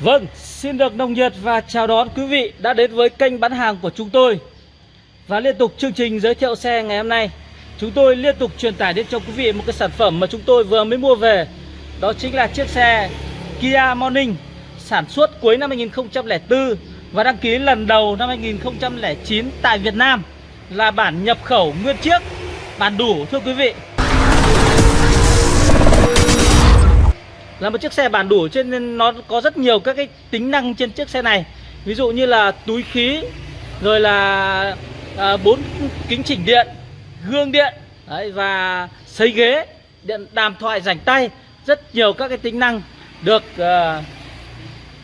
Vâng, xin được nồng nhiệt và chào đón quý vị đã đến với kênh bán hàng của chúng tôi. Và liên tục chương trình giới thiệu xe ngày hôm nay Chúng tôi liên tục truyền tải đến cho quý vị một cái sản phẩm mà chúng tôi vừa mới mua về. Đó chính là chiếc xe Kia Morning Sản xuất cuối năm 2004 Và đăng ký lần đầu năm 2009 tại Việt Nam Là bản nhập khẩu nguyên chiếc Bản đủ thưa quý vị. Là một chiếc xe bản đủ cho nên nó có rất nhiều các cái tính năng trên chiếc xe này. Ví dụ như là túi khí rồi là à, bốn kính chỉnh điện gương điện đấy, và sấy ghế điện đàm thoại rảnh tay rất nhiều các cái tính năng được uh,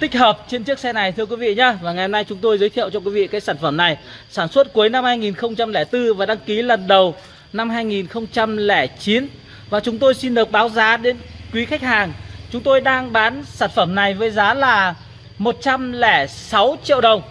tích hợp trên chiếc xe này thưa quý vị nhá. Và ngày hôm nay chúng tôi giới thiệu cho quý vị cái sản phẩm này. Sản xuất cuối năm 2004 và đăng ký lần đầu năm 2009 và chúng tôi xin được báo giá đến quý khách hàng Chúng tôi đang bán sản phẩm này với giá là 106 triệu đồng.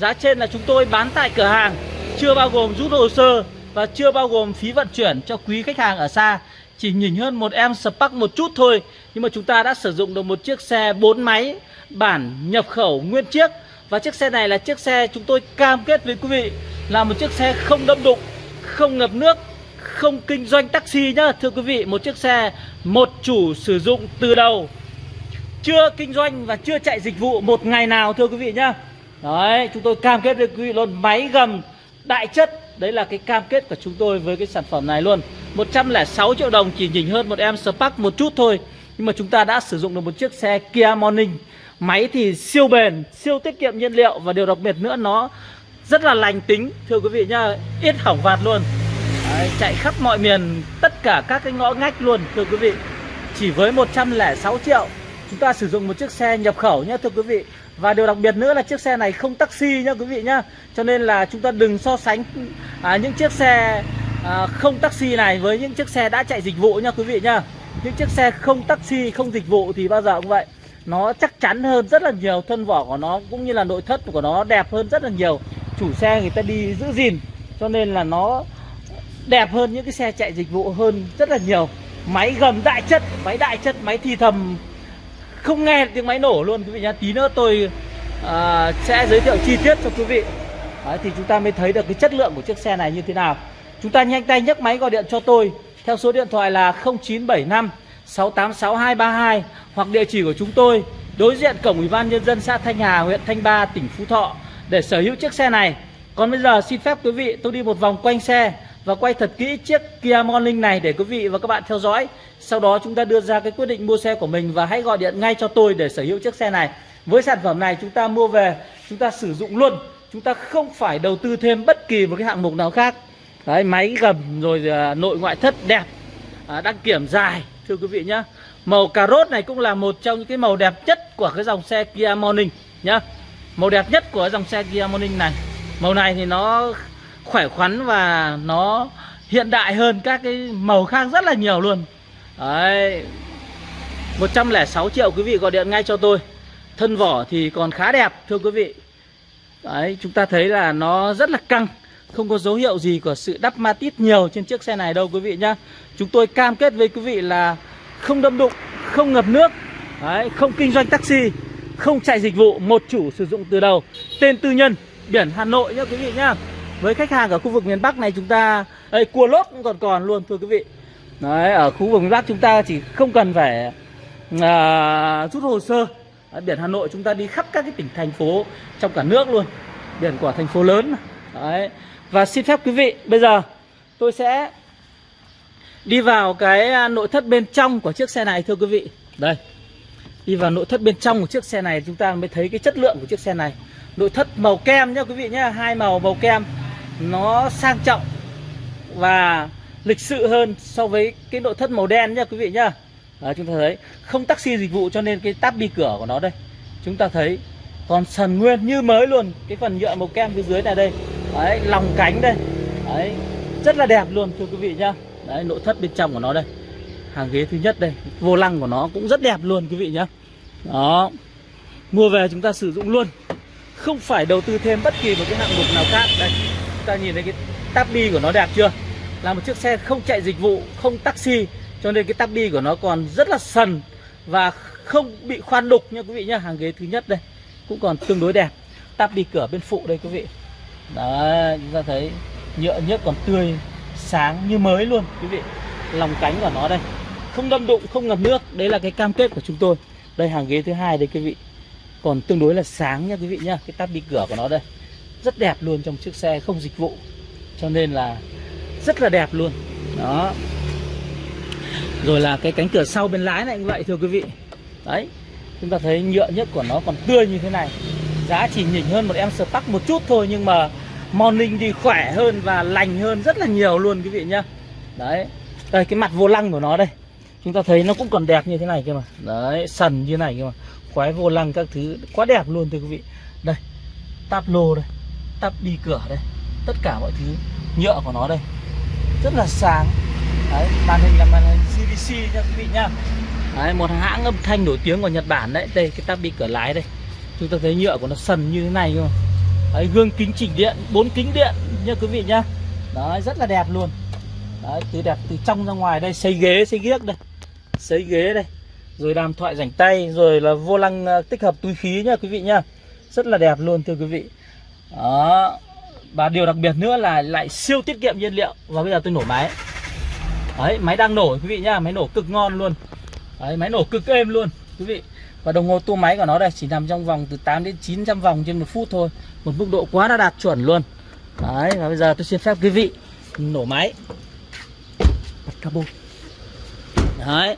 Giá trên là chúng tôi bán tại cửa hàng, Chưa bao gồm rút hồ sơ Và chưa bao gồm phí vận chuyển cho quý khách hàng ở xa. Chỉ nhỉnh hơn một em Spark một chút thôi, Nhưng mà chúng ta đã sử dụng được một chiếc xe 4 máy Bản nhập khẩu nguyên chiếc. Và chiếc xe này là chiếc xe chúng tôi cam kết với quý vị Là một chiếc xe không đâm đụng, Không ngập nước không kinh doanh taxi nhá. Thưa quý vị một chiếc xe một chủ sử dụng từ đầu. Chưa kinh doanh và chưa chạy dịch vụ một ngày nào thưa quý vị nhá. Đấy chúng tôi cam kết với quý vị luôn Máy gầm đại chất. Đấy là cái cam kết của chúng tôi với cái sản phẩm này luôn. 106 triệu đồng chỉ nhỉnh hơn một em Spark một chút thôi. Nhưng mà chúng ta đã sử dụng được một chiếc xe Kia Morning. Máy thì siêu bền, siêu tiết kiệm nhiên liệu. Và điều đặc biệt nữa nó rất là lành tính Thưa quý vị nhá, ít hỏng vạt luôn. Đấy, chạy khắp mọi miền tất cả các cái ngõ ngách luôn thưa quý vị. Chỉ với 106 triệu chúng ta sử dụng một chiếc xe nhập khẩu nhé thưa quý vị. Và điều đặc biệt nữa là chiếc xe này không taxi nhá quý vị nhá. Cho nên là chúng ta đừng so sánh à, những chiếc xe à, không taxi này với những chiếc xe đã chạy dịch vụ nhá quý vị nhá. Những chiếc xe không taxi không dịch vụ thì bao giờ cũng vậy. Nó chắc chắn hơn rất là nhiều thân vỏ của nó cũng như là nội thất của nó đẹp hơn rất là nhiều. Chủ xe người ta đi giữ gìn cho nên là nó đẹp hơn những cái xe chạy dịch vụ hơn rất là nhiều. Máy gầm đại chất máy đại chất máy thì thầm. Không nghe tiếng máy nổ luôn quý vị nhá. Tí nữa tôi uh, sẽ giới thiệu chi tiết cho quý vị. Đấy, thì chúng ta mới thấy được cái chất lượng của chiếc xe này như thế nào. Chúng ta nhanh tay nhấc máy gọi điện cho tôi theo số điện thoại là 0975 686232 hoặc địa chỉ của chúng tôi đối diện cổng ủy ban nhân dân xã Thanh Hà huyện Thanh Ba tỉnh Phú Thọ để sở hữu chiếc xe này. Còn bây giờ xin phép quý vị tôi đi một vòng quanh xe và quay thật kỹ chiếc Kia Morning này để quý vị và các bạn theo dõi. Sau đó chúng ta đưa ra cái quyết định mua xe của mình và hãy gọi điện ngay cho tôi để sở hữu chiếc xe này. Với sản phẩm này chúng ta mua về, chúng ta sử dụng luôn. Chúng ta không phải đầu tư thêm bất kỳ một cái hạng mục nào khác. Đấy, máy gầm rồi à, nội ngoại thất đẹp, à, đăng kiểm dài, thưa quý vị nhá. Màu cà rốt này cũng là một trong những cái màu đẹp nhất của cái dòng xe Kia Morning nhá. Màu đẹp nhất của dòng xe Kia Morning này. Màu này thì nó khỏe khoắn và nó hiện đại hơn các cái màu khác rất là nhiều luôn. Đấy 106 triệu quý vị gọi điện ngay cho tôi. Thân vỏ thì còn khá đẹp thưa quý vị. Đấy chúng ta thấy là nó rất là căng Không có dấu hiệu gì của sự đắp ma tít nhiều trên chiếc xe này đâu quý vị nhá. Chúng tôi cam kết với quý vị là không đâm đụng, không ngập nước Đấy, không kinh doanh taxi Không chạy dịch vụ, một chủ sử dụng từ đầu. Tên tư nhân, biển Hà Nội nhá quý vị nhá với khách hàng ở khu vực miền Bắc này chúng ta đây cua lốp cũng còn còn luôn thưa quý vị. Đấy ở khu vực miền Bắc chúng ta chỉ không cần phải à, rút hồ sơ. Đấy, biển Hà Nội chúng ta đi khắp các cái tỉnh thành phố trong cả nước luôn. Biển của thành phố lớn. Đấy và xin phép quý vị bây giờ tôi sẽ đi vào cái à, nội thất bên trong của chiếc xe này thưa quý vị. Đây đi vào nội thất bên trong của chiếc xe này chúng ta mới thấy cái chất lượng của chiếc xe này. Nội thất màu kem nhá quý vị nhá hai màu màu kem nó sang trọng và lịch sự hơn so với cái nội thất màu đen nha quý vị nhá. Đấy, chúng ta thấy không taxi dịch vụ cho nên cái táp bi cửa của nó đây. Chúng ta thấy còn sần nguyên như mới luôn cái phần nhựa màu kem phía dưới này đây. Đấy lòng cánh đây. Đấy rất là đẹp luôn thưa quý vị nhá. Đấy nội thất bên trong của nó đây. Hàng ghế thứ nhất đây vô lăng của nó cũng rất đẹp luôn quý vị nhá. Đó mua về chúng ta sử dụng luôn. Không phải đầu tư thêm bất kỳ một cái hạng mục nào khác. Đây ta nhìn thấy cái tabi của nó đẹp chưa? Là một chiếc xe không chạy dịch vụ, không taxi, cho nên cái tabi của nó còn rất là sần và không bị khoan đục nha quý vị nhá. Hàng ghế thứ nhất đây, cũng còn tương đối đẹp. Tắp đi cửa bên phụ đây quý vị. Đấy, chúng ta thấy nhựa nhất còn tươi, sáng như mới luôn quý vị. Lòng cánh của nó đây, không đâm đụng, không ngập nước. Đấy là cái cam kết của chúng tôi. Đây, hàng ghế thứ hai đây quý vị. Còn tương đối là sáng nha quý vị nhá, cái tắp đi cửa của nó đây rất đẹp luôn trong chiếc xe không dịch vụ. Cho nên là rất là đẹp luôn. Đó. Rồi là cái cánh cửa sau bên lái này cũng vậy, thưa quý vị. Đấy, chúng ta thấy nhựa nhất của nó còn tươi như thế này. Giá chỉ nhỉnh hơn một em Spark một chút thôi, nhưng mà morning thì khỏe hơn và lành hơn rất là nhiều luôn, quý vị nhá. Đấy. Đây, cái mặt vô lăng của nó đây. Chúng ta thấy nó cũng còn đẹp như thế này cơ mà. Đấy, sần như thế này cơ mà. Khoái vô lăng các thứ quá đẹp luôn, thưa quý vị. Đây, táp lô đây tắp đi cửa đây. Tất cả mọi thứ nhựa của nó đây. Rất là sáng. Đấy màn hình là màn hình CVC nha quý vị nhá đấy, một hãng âm thanh nổi tiếng của Nhật Bản đấy. Đây cái tắp đi cửa lái đây. Chúng ta thấy nhựa của nó sần như thế này không đấy, gương kính chỉnh điện bốn kính điện nha quý vị nhá đấy rất là đẹp luôn. Đấy từ đẹp từ trong ra ngoài đây xây ghế xây ghiếc đây. Xây ghế đây. Rồi đàm thoại rảnh tay rồi là vô lăng ờ, tích hợp túi khí nha quý vị nhá rất là đẹp luôn thưa quý vị đó. Và điều đặc biệt nữa là lại siêu tiết kiệm nhiên liệu. Và bây giờ tôi nổ máy. Đấy, máy đang nổ, quý vị nhá. Máy nổ cực ngon luôn. Đấy, máy nổ cực êm luôn, quý vị. Và đồng hồ tua máy của nó đây, chỉ nằm trong vòng từ 8 đến 900 vòng trên một phút thôi. Một mức độ quá đã đạt chuẩn luôn. Đấy, và bây giờ tôi xin phép quý vị nổ máy. Bật cabo. Đấy.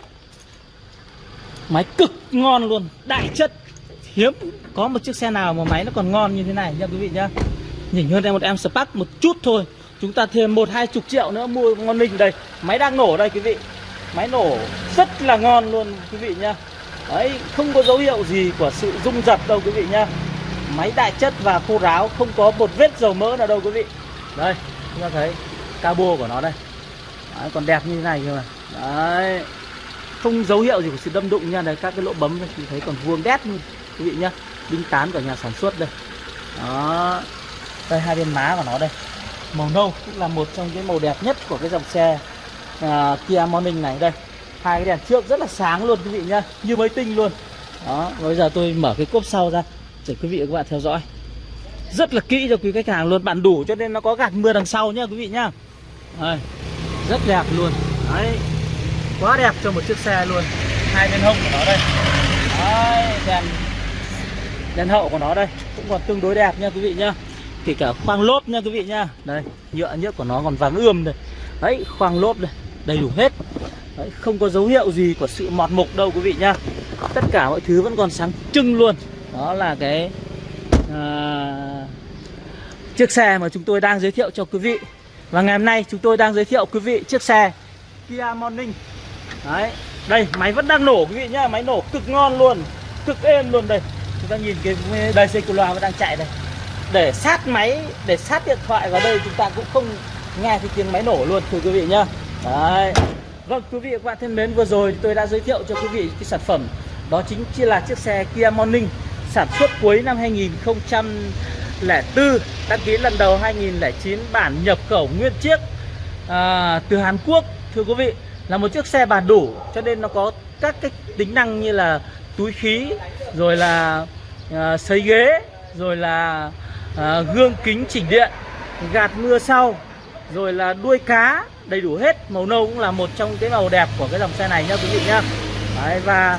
Máy cực ngon luôn, đại chất hiếm có một chiếc xe nào mà máy nó còn ngon như thế này nha quý vị nhá. Nhỉnh hơn em một em Spark một chút thôi. Chúng ta thêm một hai chục triệu nữa mua ngon ninh đây. Máy đang nổ đây quý vị. Máy nổ rất là ngon luôn quý vị nhá. Ấy không có dấu hiệu gì của sự rung giật đâu quý vị nhá. Máy đại chất và khô ráo không có một vết dầu mỡ nào đâu quý vị. Đây chúng ta thấy cabo của nó đây. Đấy, còn đẹp như thế này cơ mà. Đấy không dấu hiệu gì của sự đâm đụng nha. Đây các cái lỗ bấm thì thấy còn vuông đét luôn quý vị nhé, đinh tán của nhà sản xuất đây. Đó đây hai bên má của nó đây. Màu nâu cũng là một trong cái màu đẹp nhất của cái dòng xe uh, Kia Morning này đây. Hai cái đèn trước rất là sáng luôn quý vị nhá như mới tinh luôn. Đó bây giờ tôi mở cái cốp sau ra để quý vị và các bạn theo dõi. Rất là kỹ cho quý khách hàng luôn bạn đủ cho nên nó có gạt mưa đằng sau nhá quý vị nhá. Đây, rất đẹp luôn. Đấy quá đẹp cho một chiếc xe luôn. Hai bên hông của nó đây. Đấy, đèn đèn hậu của nó đây cũng còn tương đối đẹp nha quý vị nhá. Kể cả khoang lốp nha quý vị nhá. Đây nhựa nhựa của nó còn vàng ươm đây. Đấy khoang lốp đây đầy đủ hết. Đấy, không có dấu hiệu gì của sự mọt mục đâu quý vị nhá. Tất cả mọi thứ vẫn còn sáng trưng luôn. Đó là cái à, chiếc xe mà chúng tôi đang giới thiệu cho quý vị. Và ngày hôm nay chúng tôi đang giới thiệu quý vị chiếc xe Kia Morning. Đấy đây máy vẫn đang nổ quý vị nhá. Máy nổ cực ngon luôn cực êm luôn đây ta nhìn cái đây xe của loa vẫn đang chạy đây để sát máy để sát điện thoại vào đây chúng ta cũng không nghe thấy tiếng máy nổ luôn thưa quý vị nhá. Đấy. Vâng quý vị và các bạn thân mến vừa rồi tôi đã giới thiệu cho quý vị cái sản phẩm. Đó chính chỉ là chiếc xe Kia Morning sản xuất cuối năm 2004 đăng ký lần đầu 2009 bản nhập khẩu nguyên chiếc à, từ Hàn Quốc thưa quý vị. Là một chiếc xe bản đủ cho nên nó có các cái tính năng như là túi khí rồi là Ờ, à, sấy ghế rồi là ờ, gương kính chỉnh điện gạt mưa sau rồi là đuôi cá đầy đủ hết. Màu nâu cũng là một trong cái màu đẹp của cái dòng xe này nhá quý vị nhá. Đấy, và,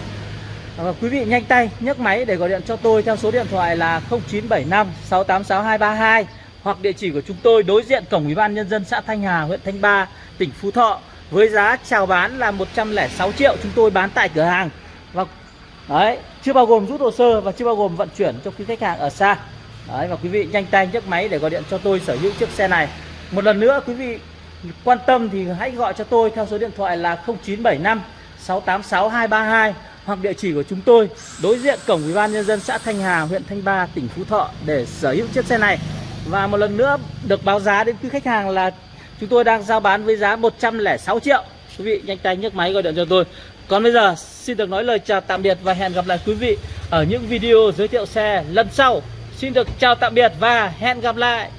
và quý vị nhanh tay nhấc máy để gọi điện cho tôi theo số điện thoại là 0975 686 232 hoặc địa chỉ của chúng tôi đối diện cổng ủy ban nhân dân xã Thanh Hà huyện Thanh Ba tỉnh Phú Thọ. Với giá chào bán là 106 triệu chúng tôi bán tại cửa hàng đấy, chưa bao gồm rút hồ sơ và chưa bao gồm vận chuyển cho quý khách hàng ở xa. Đấy, và quý vị nhanh tay nhấc máy để gọi điện cho tôi sở hữu chiếc xe này. Một lần nữa, quý vị quan tâm thì hãy gọi cho tôi theo số điện thoại là 0975 686 232 hoặc địa chỉ của chúng tôi đối diện cổng ủy ban nhân dân xã Thanh Hà, huyện Thanh Ba, tỉnh Phú Thọ để sở hữu chiếc xe này. Và một lần nữa được báo giá đến quý khách hàng là chúng tôi đang giao bán với giá 106 triệu. Quý vị nhanh tay nhấc máy gọi điện cho tôi còn bây giờ, xin được nói lời chào tạm biệt và hẹn gặp lại quý vị ở những video giới thiệu xe lần sau. Xin được chào tạm biệt và hẹn gặp lại.